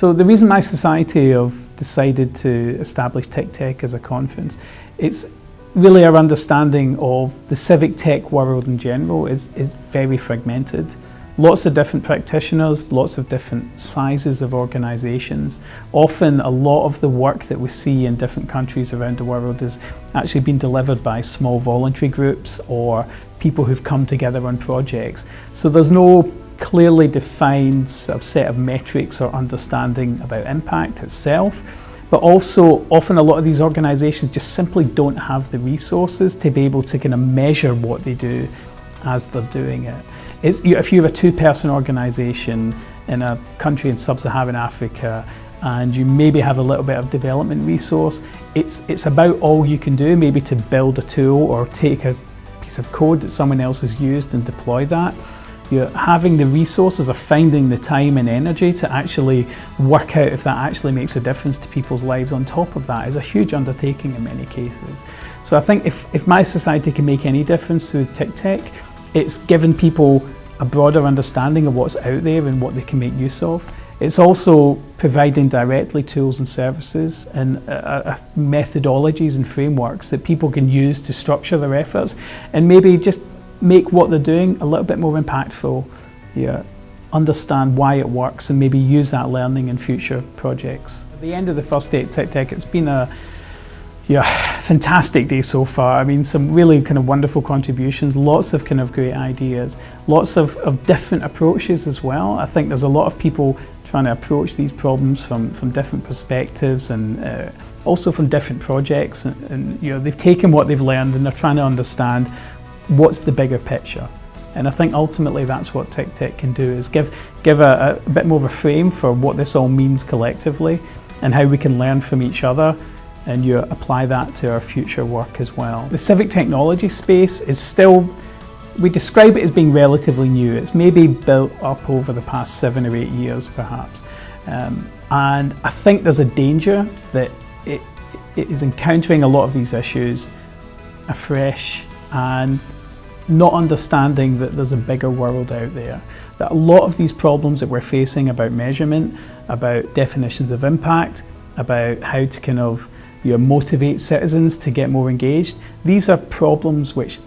So the reason mySociety have decided to establish TICTeC as a conference, it's really our understanding of the civic tech world in general is, is very fragmented. Lots of different practitioners, lots of different sizes of organisations. Often a lot of the work that we see in different countries around the world is actually being delivered by small voluntary groups or people who've come together on projects. So there's no clearly defined sort of set of metrics or understanding about impact itself but also often a lot of these organisations just simply don't have the resources to be able to kind of measure what they do as they're doing it. It's, if you have a two-person organisation in a country in sub-Saharan Africa and you maybe have a little bit of development resource, it's, it's about all you can do, maybe to build a tool or take a piece of code that someone else has used and deploy that you're having the resources or finding the time and energy to actually work out if that actually makes a difference to people's lives on top of that is a huge undertaking in many cases. So I think if, if mySociety can make any difference through to TICTeC, it's given people a broader understanding of what's out there and what they can make use of. It's also providing directly tools and services and uh, uh, methodologies and frameworks that people can use to structure their efforts and maybe just make what they're doing a little bit more impactful, yeah, understand why it works and maybe use that learning in future projects. At the end of the first day at TICTeC, it's been a yeah, fantastic day so far. I mean, some really kind of wonderful contributions, lots of kind of great ideas, lots of, of different approaches as well. I think there's a lot of people trying to approach these problems from, from different perspectives and uh, also from different projects. And, and, you know, they've taken what they've learned and they're trying to understand what's the bigger picture? And I think ultimately that's what TICTeC can do is give, give a, a bit more of a frame for what this all means collectively and how we can learn from each other and you apply that to our future work as well. The civic technology space is still, we describe it as being relatively new. It's maybe built up over the past seven or eight years perhaps. Um, and I think there's a danger that it, it is encountering a lot of these issues afresh and not understanding that there's a bigger world out there. That a lot of these problems that we're facing about measurement, about definitions of impact, about how to kind of you know, motivate citizens to get more engaged, these are problems which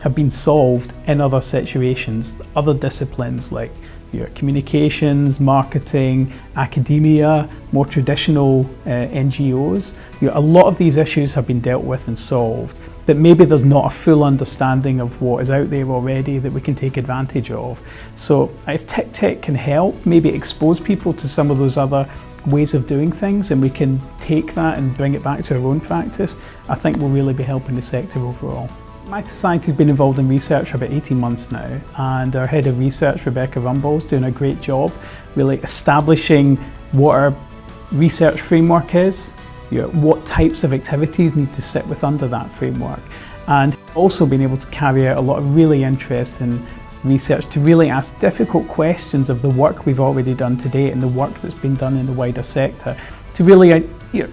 have been solved in other situations, other disciplines like your communications, marketing, academia, more traditional uh, NGOs. You know, a lot of these issues have been dealt with and solved that maybe there's not a full understanding of what is out there already that we can take advantage of. So if TICTeC can help, maybe expose people to some of those other ways of doing things and we can take that and bring it back to our own practice, I think we'll really be helping the sector overall. mySociety has been involved in research for about 18 months now and our head of research, Rebecca Rumbul, is doing a great job really establishing what our research framework is, you know, what types of activities need to sit with under that framework. And also being able to carry out a lot of really interesting research to really ask difficult questions of the work we've already done today and the work that's been done in the wider sector to really uh, you know,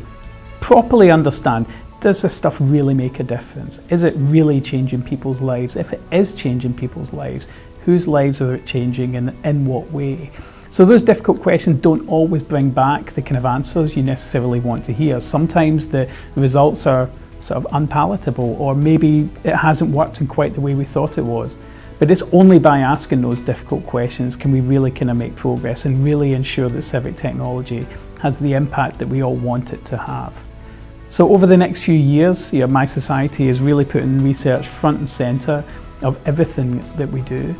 properly understand does this stuff really make a difference? Is it really changing people's lives? If it is changing people's lives, whose lives are it changing and in what way? So those difficult questions don't always bring back the kind of answers you necessarily want to hear. Sometimes the results are sort of unpalatable or maybe it hasn't worked in quite the way we thought it was. But it's only by asking those difficult questions can we really kind of make progress and really ensure that civic technology has the impact that we all want it to have. So over the next few years, you know, mySociety is really putting research front and centre of everything that we do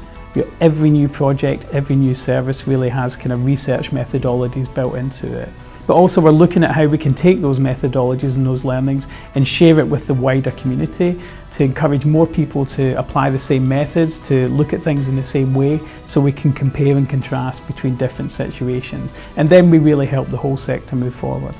every new project, every new service really has kind of research methodologies built into it. But also we're looking at how we can take those methodologies and those learnings and share it with the wider community to encourage more people to apply the same methods, to look at things in the same way so we can compare and contrast between different situations. And then we really help the whole sector move forward.